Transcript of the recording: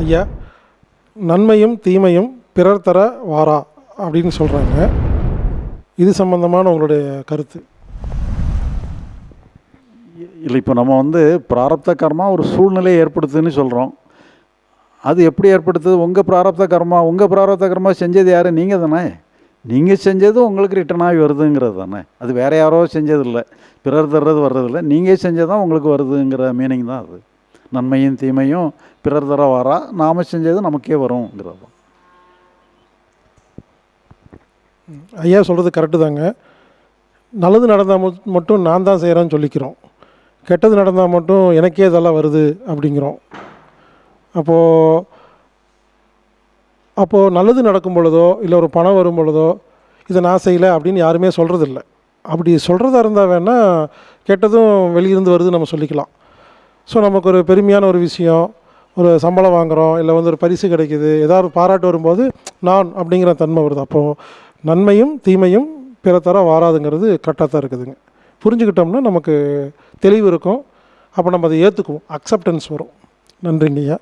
ஐயா நன்மையும் தீமையும் பிறர் தர வாரா அப்படின்னு சொல்கிறாங்க இது சம்பந்தமான உங்களுடைய கருத்து. இல்லை இப்போ நம்ம வந்து பிராரப்த கர்மா ஒரு சூழ்நிலையை ஏற்படுத்துதுன்னு சொல்கிறோம் அது எப்படி ஏற்படுத்துது? உங்கள் பிராரப்த கர்மா உங்கள் பிராரப்த கர்மா செஞ்சது யார்? நீங்கள் தானே. நீங்கள் செஞ்சது உங்களுக்கு ரிட்டர்ன் ஆகி வருதுங்கிறது தானே. அது வேறு யாரோ செஞ்சதில்லை. பிறர் தர்றது வர்றதில்லை. நீங்கள் செஞ்சது தான் உங்களுக்கு வருதுங்கிற மீனிங் தான் அது. நன்மையும் தீமையும் பிறர் தர வரா நாம் செஞ்சது நமக்கே வருங்கிறது தான் ஐயா சொல்கிறது கரெக்டு தாங்க. நல்லது நடந்தால் மட்டும் நான் தான் செய்கிறேன்னு சொல்லிக்கிறோம். கெட்டது நடந்தால் மட்டும் எனக்கே இதெல்லாம் வருது அப்படிங்கிறோம். அப்போது அப்போது நல்லது நடக்கும் பொழுதோ இல்லை ஒரு பணம் வரும் பொழுதோ இதை நான் செய்யலை அப்படின்னு யாருமே சொல்கிறதில்ல அப்படி சொல்கிறதா இருந்தால் வேணால் கெட்டதும் வெளியிருந்து வருது நம்ம சொல்லிக்கலாம். ஸோ நமக்கு ஒரு பெருமையான ஒரு விஷயம் ஒரு சம்பளம் வாங்குகிறோம் இல்லை வந்து ஒரு பரிசு கிடைக்குது ஏதாவது பாராட்டு வரும்போது நான் அப்படிங்கிற தன்மை வருது. அப்போது நன்மையும் தீமையும் பிற தர வாராதுங்கிறது கரெக்டாக தான் இருக்குதுங்க. புரிஞ்சுக்கிட்டோம்னா நமக்கு தெளிவு இருக்கும். அப்போ நம்ம அதை ஏற்றுக்குவோம் அக்செப்டன்ஸ் வரும். நன்றிங்கய்யா